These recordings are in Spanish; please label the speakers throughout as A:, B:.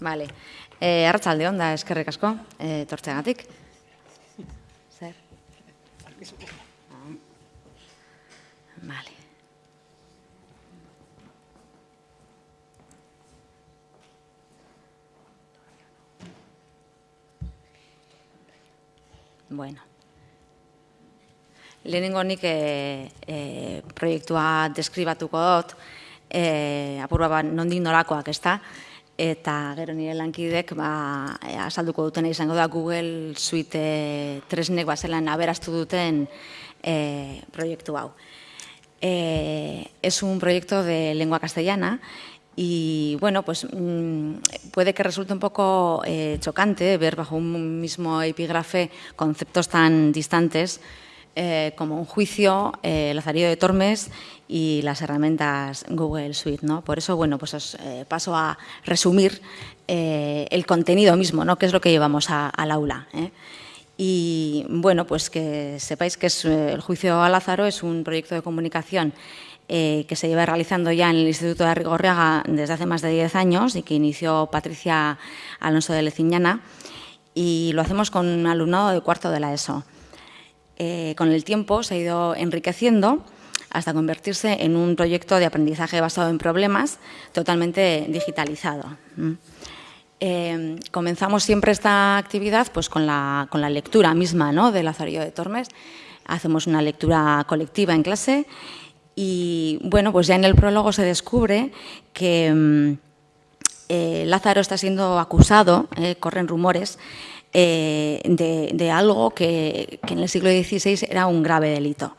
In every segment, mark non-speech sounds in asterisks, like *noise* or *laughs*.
A: Vale. Eh, Arratsalde on da eskerrik asko, eh, tortzeagatik. Zer? Vale. Bueno. Lehenengo nik e, e, proiektua deskribatuko dut, e, apurba bat nondik norakoak, ez da? Eta gero nire lankidek ba, e, azalduko duten izango da Google Suite e, tresnek bazelan aberastu duten e, proiektu hau. E, es un proyecto de lengua castellana y bueno, pues mm, puede que resulte un poco eh, chocante ver bajo un mismo epígrafe conceptos tan distantes eh, como un juicio, eh, Lazarillo de Tormes y las herramientas Google Suite. ¿no? Por eso, bueno, pues os eh, paso a resumir eh, el contenido mismo, ¿no? qué es lo que llevamos al aula. Y bueno, pues que sepáis que el juicio a Lázaro es un proyecto de comunicación que se lleva realizando ya en el Instituto de Arrigorriaga desde hace más de 10 años y que inició Patricia Alonso de Leciñana y lo hacemos con un alumnado de cuarto de la ESO. Eh, con el tiempo se ha ido enriqueciendo hasta convertirse en un proyecto de aprendizaje basado en problemas totalmente digitalizado. Eh, comenzamos siempre esta actividad pues, con, la, lectura misma ¿no? de Lazarillo de Tormes. Hacemos una lectura colectiva en clase y bueno, pues ya en el prólogo se descubre que mm, eh, Lázaro está siendo acusado, corren rumores, eh, de, algo que, en el siglo XVI era un grave delito.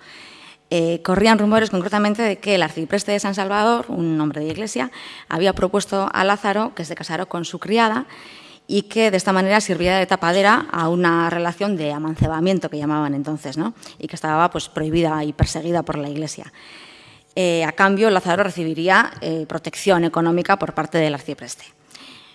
A: Eh, corrían rumores concretamente de que el arcipreste de San Salvador, un hombre de iglesia, había propuesto a Lázaro que se casara con su criada y que de esta manera sirviera de tapadera a una relación de amancebamiento que llamaban entonces, ¿no? y que estaba pues, prohibida y perseguida por la iglesia. Eh, a cambio, Lázaro recibiría protección económica por parte del arcipreste.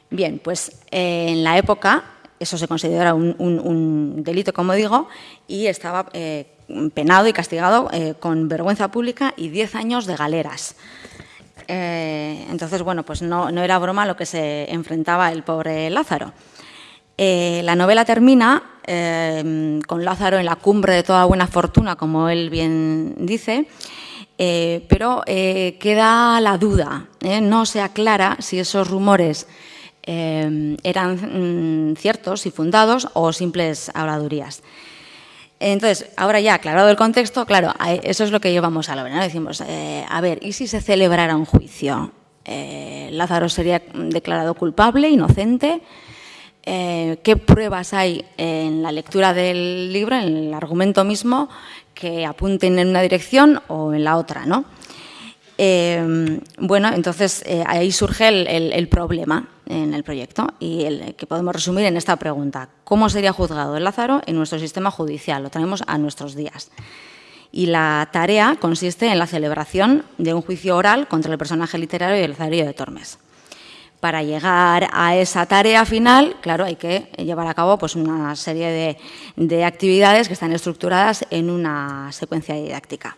A: Bien, pues en la época eso se considera un, delito, como digo, y estaba eh, penado y castigado eh, con vergüenza pública y 10 años de galeras. Eh, entonces, bueno, pues no, era broma lo que se enfrentaba el pobre Lázaro. la novela termina con Lázaro en la cumbre de toda buena fortuna, como él bien dice, pero queda la duda, no se aclara si esos rumores eh, eran mm, ciertos y fundados o simples habladurías. Entonces, ahora ya aclarado el contexto, claro, eso es lo que llevamos a la hora. Decimos, eh, a ver, ¿y si se celebrara un juicio? Eh, Lázaro sería declarado culpable, inocente. ¿Qué pruebas hay en la lectura del libro, en el argumento mismo, que apunten en una dirección o en la otra? ¿no? Bueno, entonces ahí surge el problema en el proyecto y el que podemos resumir en esta pregunta. ¿Cómo sería juzgado el Lázaro en nuestro sistema judicial? Lo traemos a nuestros días. Y la tarea consiste en la celebración de un juicio oral contra el personaje literario del Lazarillo de Tormes. Para llegar a esa tarea final, claro, hay que llevar a cabo pues, una serie de actividades que están estructuradas en una secuencia didáctica.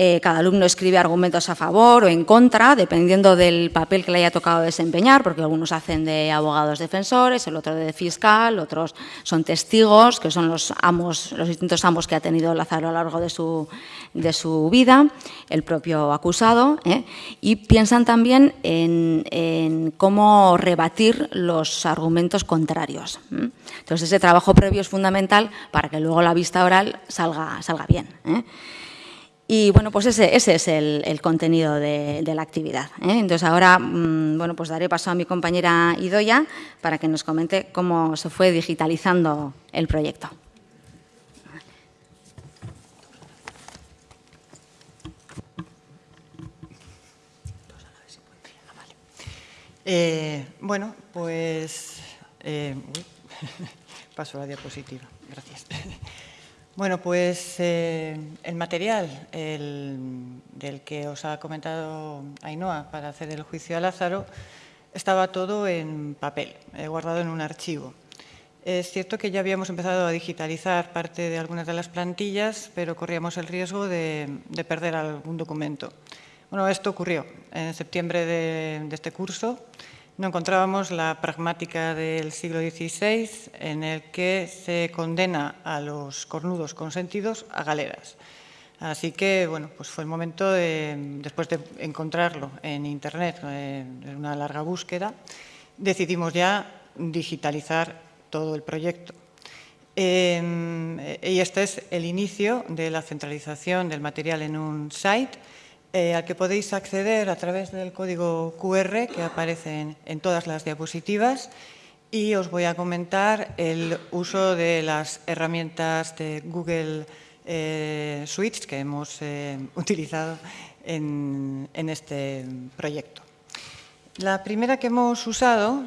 A: Eh, cada alumno escribe argumentos a favor o en contra, dependiendo del papel que le haya tocado desempeñar, porque algunos hacen de abogados defensores, el otro de fiscal, otros son testigos, que son los amos, los distintos amos que ha tenido Lázaro a lo largo de su, de su vida, el propio acusado, ¿eh? y piensan también en, cómo rebatir los argumentos contrarios. Entonces, ese trabajo previo es fundamental para que luego la vista oral salga, salga bien. Y bueno, pues ese, ese es el, contenido de, la actividad. ¿eh? Entonces ahora, mm, bueno, pues daré paso a mi compañera Idoya para que nos comente cómo se fue digitalizando el proyecto.
B: Eh, bueno, pues eh, *laughs* paso a la diapositiva. Gracias. Bueno, pues eh, el material del que os ha comentado Ainhoa para hacer el juicio a Lázaro estaba todo en papel, eh, guardado en un archivo. Es cierto que ya habíamos empezado a digitalizar parte de algunas de las plantillas, pero corríamos el riesgo de, perder algún documento. Bueno, esto ocurrió en septiembre de, este curso. No encontrábamos la pragmática del siglo XVI en el que se condena a los cornudos consentidos a galeras. Así que, bueno, pues fue el momento, de, después de encontrarlo en Internet, eh, en una larga búsqueda, decidimos ya digitalizar todo el proyecto. Eh, y este es el inicio de la centralización del material en un site eh, al que podéis acceder a través del código QR que aparece en, todas las diapositivas y os voy a comentar el uso de las herramientas de Google eh, Suites que hemos eh, utilizado en, este proyecto. La primera que hemos usado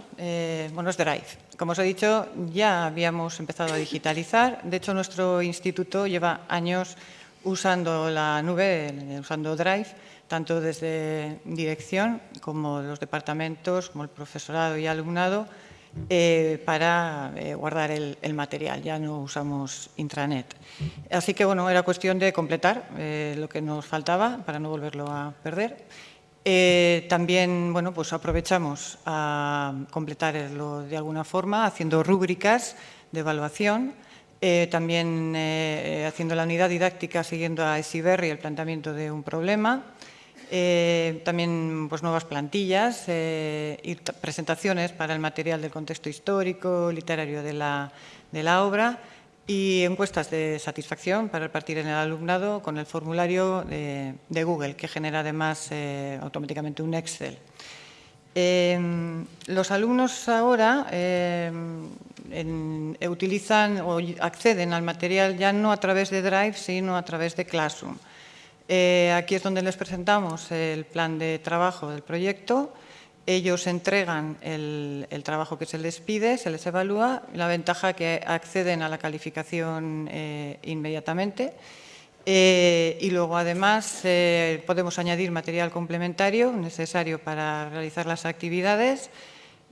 B: bueno, es Drive. Como os he dicho, ya habíamos empezado a digitalizar. De hecho, nuestro instituto lleva años usando la nube, usando Drive, tanto desde dirección como los departamentos, como el profesorado y alumnado, eh, para eh, guardar el, material. Ya no usamos intranet. Así que, bueno, era cuestión de completar eh, lo que nos faltaba para no volverlo a perder. también, bueno, pues aprovechamos a completarlo de alguna forma haciendo rúbricas de evaluación eh, también eh, haciendo la unidad didáctica siguiendo a Esiberri el planteamiento de un problema. Eh, también pues, nuevas plantillas y presentaciones para el material del contexto histórico, literario de la, de la obra y encuestas de satisfacción para repartir en el alumnado con el formulario de, de Google, que genera además automáticamente un Excel. los alumnos ahora en, utilizan o acceden al material ya no a través de Drive, sino a través de Classroom. Eh, aquí es donde les presentamos el plan de trabajo del proyecto. Ellos entregan el, trabajo que se les pide, se les evalúa. La ventaja que acceden a la calificación eh, inmediatamente. Eh, y luego, además, podemos añadir material complementario necesario para realizar las actividades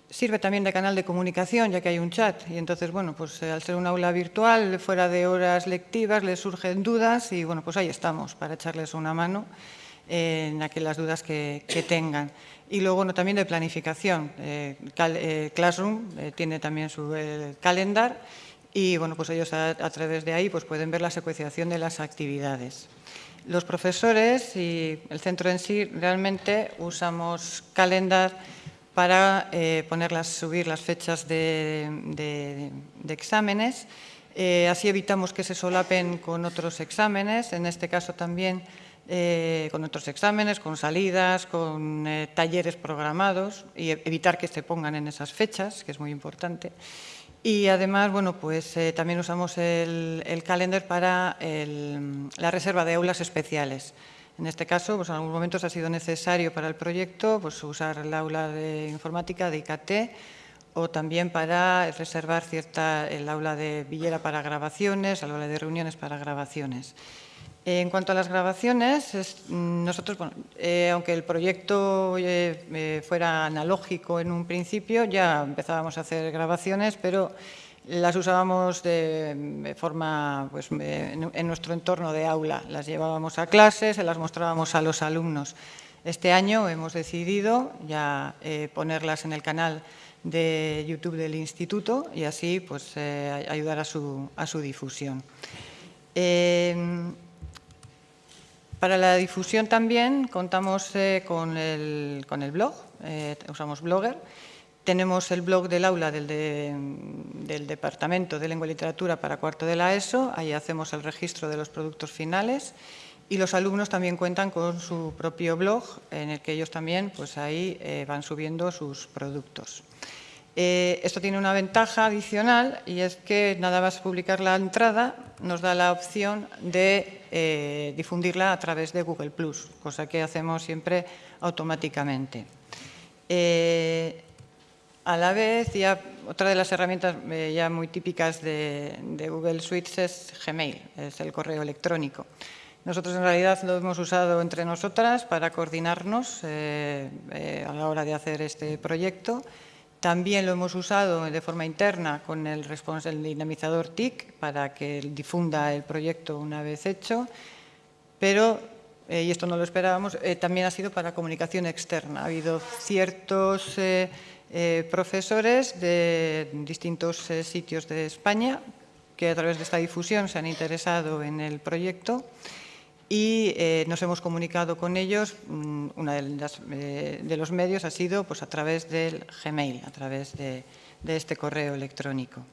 B: Sirve también de canal de comunicación, ya que hay un chat. Y entonces, bueno, pues eh, al ser un aula virtual, fuera de horas lectivas, les surgen dudas y, bueno, pues ahí estamos para echarles una mano en aquellas dudas que, tengan. Y luego, bueno, también de planificación. Eh, eh, Classroom tiene también su calendar y, bueno, pues ellos a, a, través de ahí pues pueden ver la secuenciación de las actividades. Los profesores y el centro en sí realmente usamos calendar para eh, ponerlas, subir las fechas de, exámenes. Eh, así evitamos que se solapen con otros exámenes, en este caso también eh, con otros exámenes, con salidas, con talleres programados y evitar que se pongan en esas fechas, que es muy importante. Y además, bueno, pues también usamos el, el calendar para la reserva de aulas especiales. En este caso, pues en algunos momentos ha sido necesario para el proyecto pues, usar el aula de informática de IKT o también para reservar cierta, el aula de Villera para grabaciones, el aula de reuniones para grabaciones. En cuanto a las grabaciones, nosotros, eh, aunque el proyecto eh, eh, fuera analógico en un principio, ya empezábamos a hacer grabaciones, pero las usábamos de forma pues, en nuestro entorno de aula. Las llevábamos a clases, se las mostrábamos a los alumnos. Este año hemos decidido ya eh, ponerlas en el canal de YouTube del Instituto y así pues, eh, ayudar a su, difusión. Em, para la difusión también contamos eh, con, el, con, el, blog, usamos Blogger, tenemos el blog del aula del, Departamento de Lengua y Literatura para cuarto de la ESO, ahí hacemos el registro de los productos finales y los alumnos también cuentan con su propio blog en el que ellos también pues ahí eh, van subiendo sus productos. Eh, esto tiene una ventaja adicional y es que nada más publicar la entrada nos da la opción de eh, difundirla a través de Google+, cosa que hacemos siempre automáticamente. A la vez, ya otra de las herramientas eh, ya muy típicas de, Google Suites es Gmail, es el correo electrónico. Nosotros en realidad lo hemos usado entre nosotras para coordinarnos eh, eh, a la hora de hacer este proyecto. También lo hemos usado de forma interna con el, el dinamizador TIC para que difunda el proyecto una vez hecho, pero, y esto no lo esperábamos, también ha sido para comunicación externa. Ha habido ciertos profesores de distintos sitios de España que a través de esta difusión se han interesado en el proyecto y eh, nos hemos comunicado con ellos. Mm, Uno eh, de, los medios ha sido pues, a través del Gmail, a través de, este correo electrónico.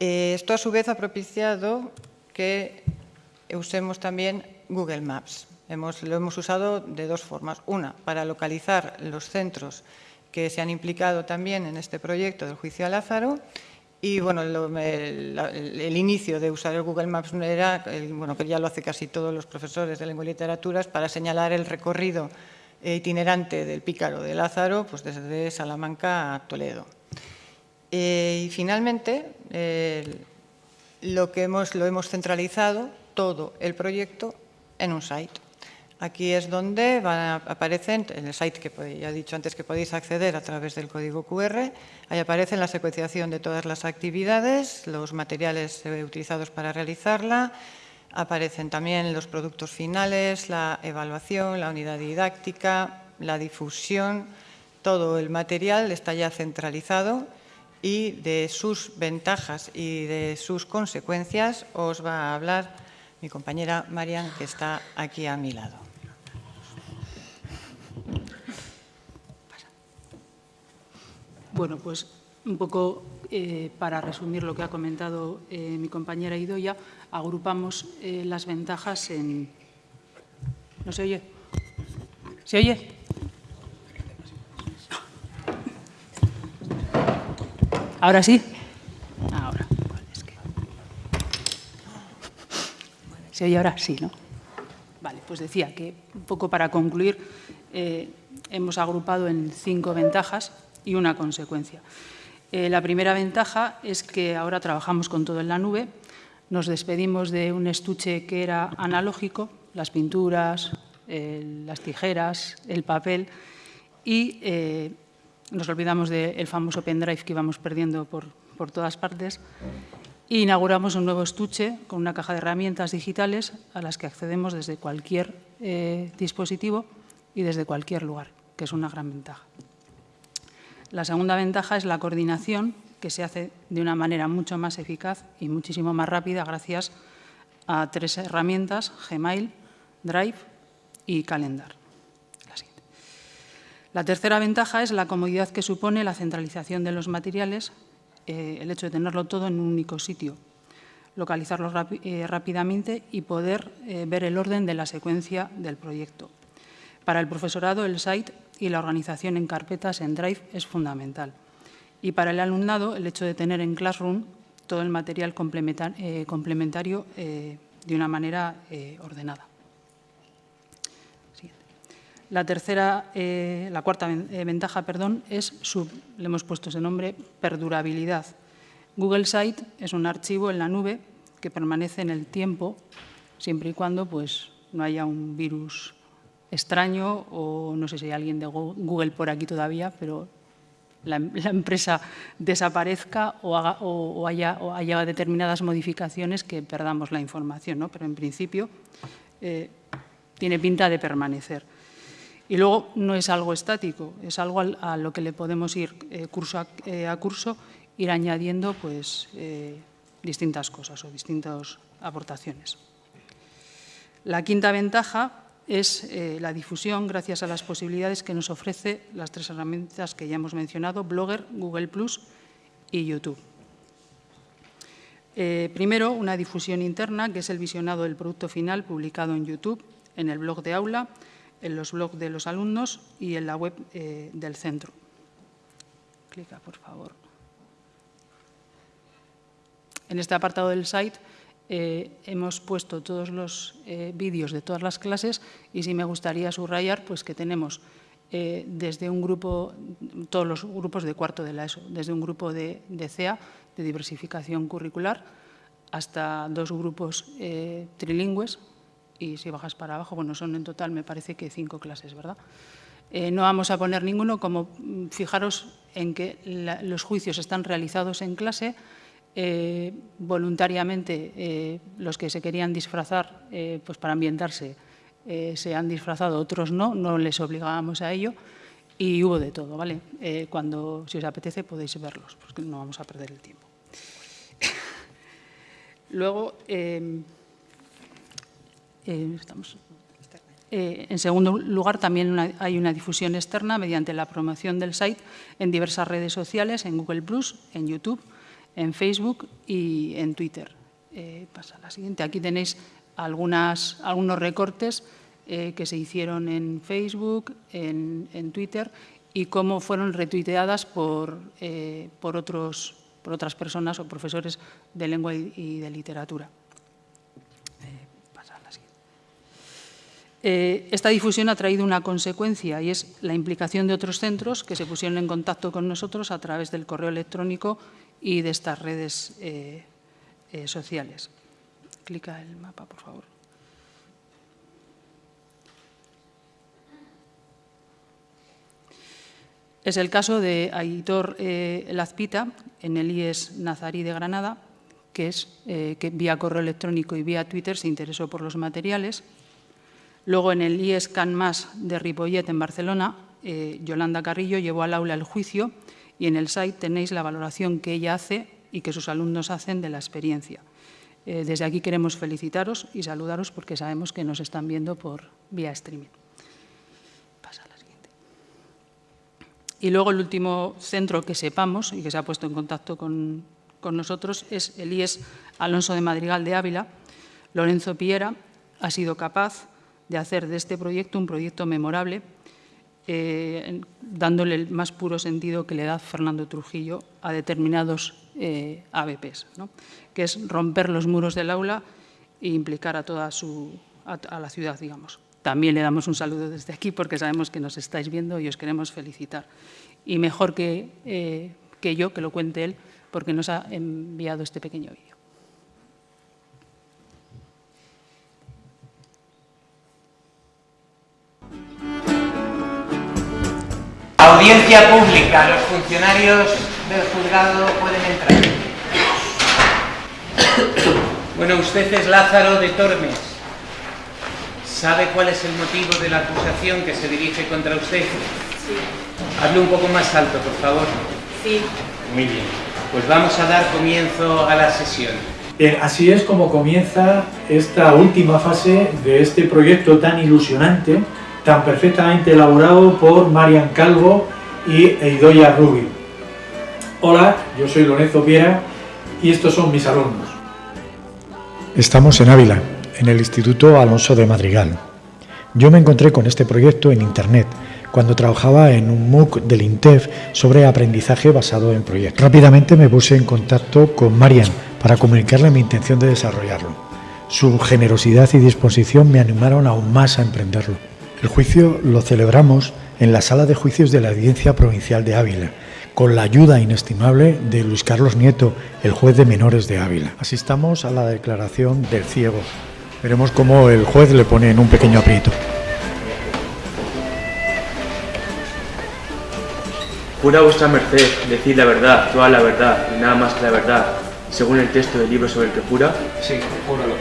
B: Eh, esto a su vez ha propiciado que usemos también Google Maps. lo hemos usado de dos formas. Una, para localizar los centros que se han implicado también en este proyecto del juicio a Lázaro y bueno, el, inicio de usar el Google Maps era, bueno, que ya lo hace casi todos los profesores de lengua y literaturas, para señalar el recorrido itinerante del pícaro de Lázaro, pues desde Salamanca a Toledo. Eh, y finalmente, lo que hemos, lo hemos centralizado, todo el proyecto, en un site. Aquí es donde aparecen, en el site que ya he dicho antes que podéis acceder a través del código QR, ahí aparece la secuenciación de todas las actividades, los materiales eh, utilizados para realizarla, aparecen también los productos finales, la evaluación, la unidad didáctica, la difusión, todo el material está ya centralizado y de sus ventajas y de sus consecuencias os va a hablar mi compañera Marian, que está aquí a mi lado.
C: Bueno, pues un poco eh, para resumir lo que ha comentado eh, mi compañera Idoya, agrupamos eh, las ventajas en... ¿No se oye? ¿Se oye? ¿Ahora sí? Ahora. ¿Se oye ahora? Sí, ¿no? Vale, pues decía que un poco para concluir, hemos agrupado en cinco ventajas y una consecuencia. Eh, la primera ventaja es que ahora trabajamos con todo en la nube, nos despedimos de un estuche que era analógico, las pinturas, las tijeras, el papel, y eh, nos olvidamos del famoso pendrive que íbamos perdiendo por, todas partes, e inauguramos un nuevo estuche con una caja de herramientas digitales a las que accedemos desde cualquier eh, dispositivo y desde cualquier lugar, que es una gran ventaja. La segunda ventaja es la coordinación, que se hace de una manera mucho más eficaz y muchísimo más rápida gracias a tres herramientas, Gmail, Drive y Calendar. La, tercera ventaja es la comodidad que supone la centralización de los materiales, eh, el hecho de tenerlo todo en un único sitio, localizarlo eh, rápidamente y poder eh, ver el orden de la secuencia del proyecto. Para el profesorado, el site y la organización en carpetas en Drive es fundamental. Y para el alumnado, el hecho de tener en Classroom todo el material eh, complementario eh, de una manera eh, ordenada. La tercera, la cuarta ventaja, perdón, es su, le hemos puesto ese nombre, perdurabilidad. Google Site es un archivo en la nube que permanece en el tiempo siempre y cuando pues, no haya un virus extraño o no sé si hay alguien de Google por aquí todavía, pero la, empresa desaparezca o, haya, haya, determinadas modificaciones que perdamos la información, ¿no? pero en principio eh, tiene pinta de permanecer. Y luego no es algo estático, es algo a, lo que le podemos ir eh, curso eh, a, curso, ir añadiendo pues, distintas cosas o distintas aportaciones. La quinta ventaja es eh, la difusión gracias a las posibilidades que nos ofrece las tres herramientas que ya hemos mencionado, Blogger, Google Plus y YouTube. Eh, primero, una difusión interna, que es el visionado del producto final publicado en YouTube, en el blog de aula, en los blogs de los alumnos y en la web eh, del centro. Clica, por favor. En este apartado del site eh, hemos puesto todos los eh, vídeos de todas las clases y sí me gustaría subrayar pues, que tenemos eh, desde un grupo, todos los grupos de cuarto de la ESO, desde un grupo de, CEA, de diversificación curricular, hasta dos grupos trilingües y si bajas para abajo, bueno, son en total me parece que cinco clases, ¿verdad? no vamos a poner ninguno, como mm, fijaros en que los juicios están realizados en clase, eh, voluntariamente eh, los que se querían disfrazar eh, pues para ambientarse se han disfrazado, otros no, no les obligábamos a ello Y hubo de todo, ¿vale? Cuando, si os apetece, podéis verlos, porque no vamos a perder el tiempo. *laughs* Luego, eh, estamos, en segundo lugar, también hay una difusión externa mediante la promoción del site en diversas redes sociales, en Google+, en YouTube, en Facebook y en Twitter. pasa la siguiente. Aquí tenéis algunos recortes eh, que se hicieron en Facebook, en, Twitter y cómo fueron retuiteadas por, eh, por, otros, por otras personas o profesores de lengua y, de literatura. Eh, esta difusión ha traído una consecuencia y es la implicación de otros centros que se pusieron en contacto con nosotros a través del correo electrónico y de estas redes sociales. Clica el mapa, por favor. Es el caso de Aitor eh, Lazpita en el IES Nazarí de Granada, que es eh, que vía correo electrónico y vía Twitter se interesó por los materiales. Luego en el IES CanMas de Ripollet en Barcelona, eh, Yolanda Carrillo llevó al aula el juicio y en el site tenéis la valoración que ella hace y que sus alumnos hacen de la experiencia. desde aquí queremos felicitaros y saludaros porque sabemos que nos están viendo por vía streaming. Y luego el último centro que sepamos y que se ha puesto en contacto con, nosotros es el IES Alonso de Madrigal de Ávila. Lorenzo Piera ha sido capaz de hacer de este proyecto un proyecto memorable, eh, dándole el más puro sentido que le da Fernando Trujillo a determinados eh, ABPs, que es romper los muros del aula e implicar a toda su, a la ciudad, digamos. También le damos un saludo desde aquí porque sabemos que nos estáis viendo y os queremos felicitar. Y mejor que, eh, que yo, que lo cuente él, porque nos ha enviado este pequeño vídeo.
D: Audiencia pública. Los funcionarios del juzgado pueden entrar. Bueno, usted es Lázaro de Tormes. ¿Sabe cuál es el motivo de la acusación que se dirige contra usted?
E: Sí.
D: Hable un poco más alto, por favor.
E: Sí.
D: Muy bien. Pues vamos a dar comienzo a la sesión.
F: Bien, así es como comienza esta última fase de este proyecto tan ilusionante, tan perfectamente elaborado por Marian Calvo y Eidoya Rubio. Hola, yo soy Lorenzo Piera y estos son mis alumnos.
G: Estamos en Ávila, en el Instituto Alonso de Madrigal. Yo me encontré con este proyecto en Internet cuando trabajaba en un MOOC del INTEF sobre aprendizaje basado en proyectos. Rápidamente me puse en contacto con Marian para comunicarle mi intención de desarrollarlo. Su generosidad y disposición me animaron aún más a emprenderlo. El juicio lo celebramos en la sala de juicios de la Audiencia Provincial de Ávila con la ayuda inestimable de Luis Carlos Nieto, el juez de menores de Ávila. Asistamos a la declaración del ciego. Veremos cómo el juez le pone en un pequeño aprieto.
H: Jura vuestra merced decir la verdad, toda la verdad y nada más que la verdad, según el texto del libro sobre el que jura.
D: Sí, júralo.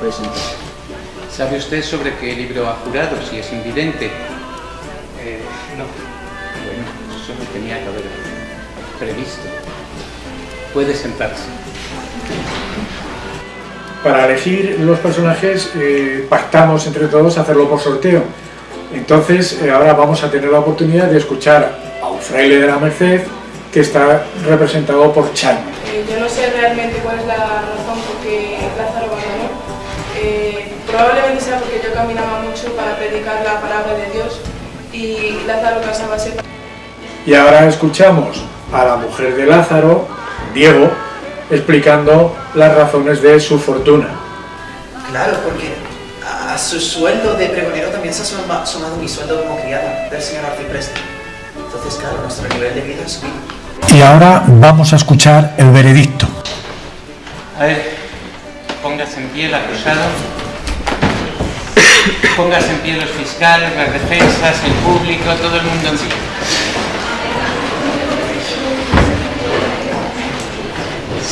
H: Pues,
D: ¿Sabe usted sobre qué libro ha jurado, si es invidente?
H: Eh, no.
D: Bueno, eso no tenía que haber previsto. Puede sentarse.
F: Para elegir los personajes eh, pactamos entre todos hacerlo por sorteo. Entonces eh, ahora vamos a tener la oportunidad de escuchar a un fraile de la Merced que está representado por Chan.
E: Eh, yo no sé realmente probablemente sea porque yo caminaba mucho para predicar la palabra de Dios y Lázaro casaba
F: Y ahora escuchamos a la mujer de Lázaro, Diego, explicando las razones de su fortuna.
I: Claro, porque a su sueldo de pregonero también se ha sumado mi sueldo como criada del señor arcipreste. Entonces, claro, nuestro nivel de vida ha subido.
G: Y ahora vamos a escuchar el veredicto.
D: A ver, póngase en pie el acusado. Póngase en pie los fiscales, las defensas, el público, todo el mundo en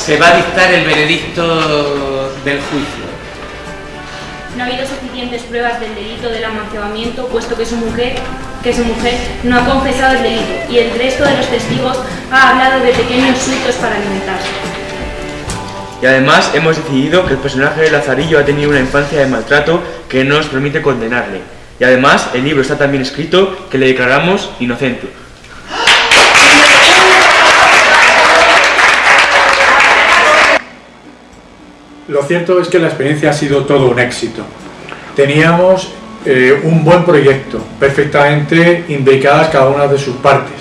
D: se va a dictar el veredicto del juicio.
J: no ha habido suficientes pruebas del delito del amancebamiento, puesto que su mujer, que su mujer no ha confesado el delito y el resto de los testigos ha hablado de pequeños suitos para alimentarse.
H: Y además hemos decidido que el personaje de Lazarillo ha tenido una infancia de maltrato que no nos permite condenarle. Y además el libro está tan bien escrito que le declaramos inocente.
F: Lo cierto es que la experiencia ha sido todo un éxito. Teníamos eh, un buen proyecto, perfectamente indicadas cada una de sus partes.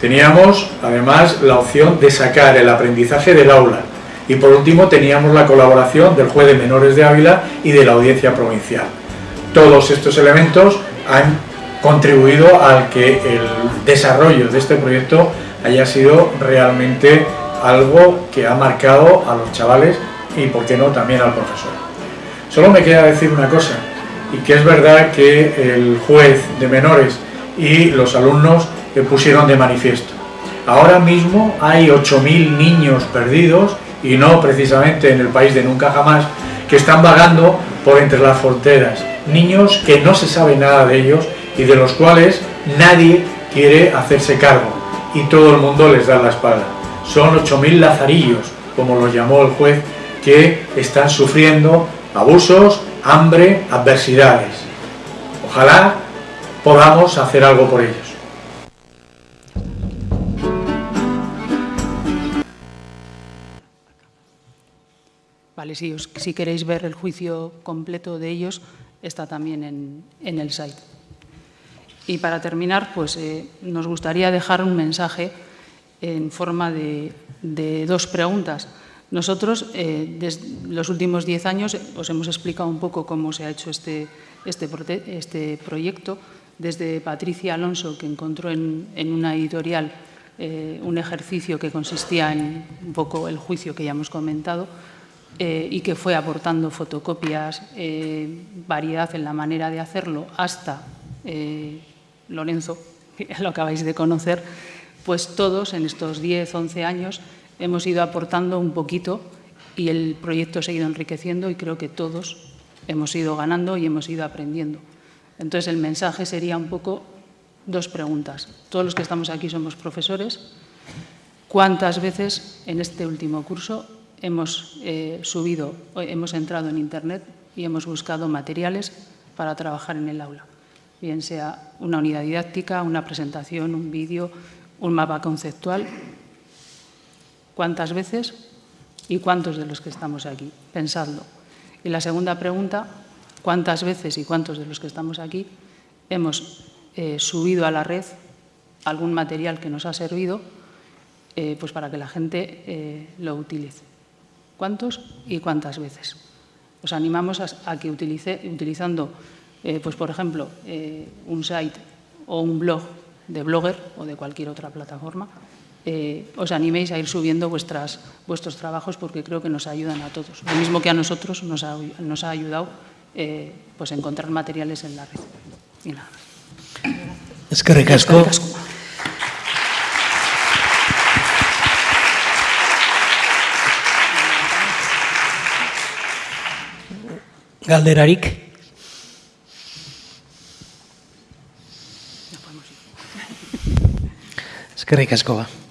F: Teníamos además la opción de sacar el aprendizaje del aula y por último teníamos la colaboración del juez de menores de Ávila y de la audiencia provincial. Todos estos elementos han contribuido al que el desarrollo de este proyecto haya sido realmente algo que ha marcado a los chavales y, por qué no, también al profesor. Solo me queda decir una cosa, y que es verdad que el juez de menores y los alumnos pusieron de manifiesto. Ahora mismo hay 8.000 niños perdidos, y no precisamente en el país de nunca jamás, que están vagando por entre las fronteras. Niños que no se sabe nada de ellos y de los cuales nadie quiere hacerse cargo y todo el mundo les da la espalda. Son 8.000 lazarillos, como los llamó el juez que están sufriendo abusos, hambre, adversidades. Ojalá podamos hacer algo por ellos.
C: Si, queréis ver el juicio completo de ellos, está también en, el site. Y para terminar, pues eh, nos gustaría dejar un mensaje en forma de dos preguntas. Nosotros, eh, desde los últimos diez años, os hemos explicado un poco cómo se ha hecho este, este, este proyecto. Desde Patricia Alonso, que encontró en, una editorial eh, un ejercicio que consistía en un poco el juicio que ya hemos comentado eh, y que fue aportando fotocopias, variedad en la manera de hacerlo, hasta Lorenzo, *laughs* que lo acabáis de conocer, pues todos en estos 10, 11 años hemos ido aportando un poquito y el proyecto ha seguido enriqueciendo y creo que todos hemos ido ganando y hemos ido aprendiendo. Entonces el mensaje sería un poco dos preguntas. Todos los que estamos aquí somos profesores. ¿Cuántas veces en este último curso hemos eh, subido, hemos entrado en Internet y hemos buscado materiales para trabajar en el aula? Bien sea una unidad didáctica, una presentación, un vídeo, un mapa conceptual, ¿Cuántas veces y cuántos de los que estamos aquí? Pensadlo. Y la segunda pregunta, ¿cuántas veces y cuántos de los que estamos aquí hemos eh, subido a la red algún material que nos ha servido eh, pues para que la gente lo utilice? ¿Cuántos y cuántas veces? Os animamos a, que utilice, utilizando, pues por ejemplo, un site o un blog de Blogger o de cualquier otra plataforma, eh, os animéis a ir subiendo vuestras, vuestros trabajos porque creo que nos ayudan a todos. Lo mismo que a nosotros nos ha, nos ha ayudado eh, pues encontrar materiales en la red. Y nada
K: Es que recasco. Galderarik. Eskerrik asko ba.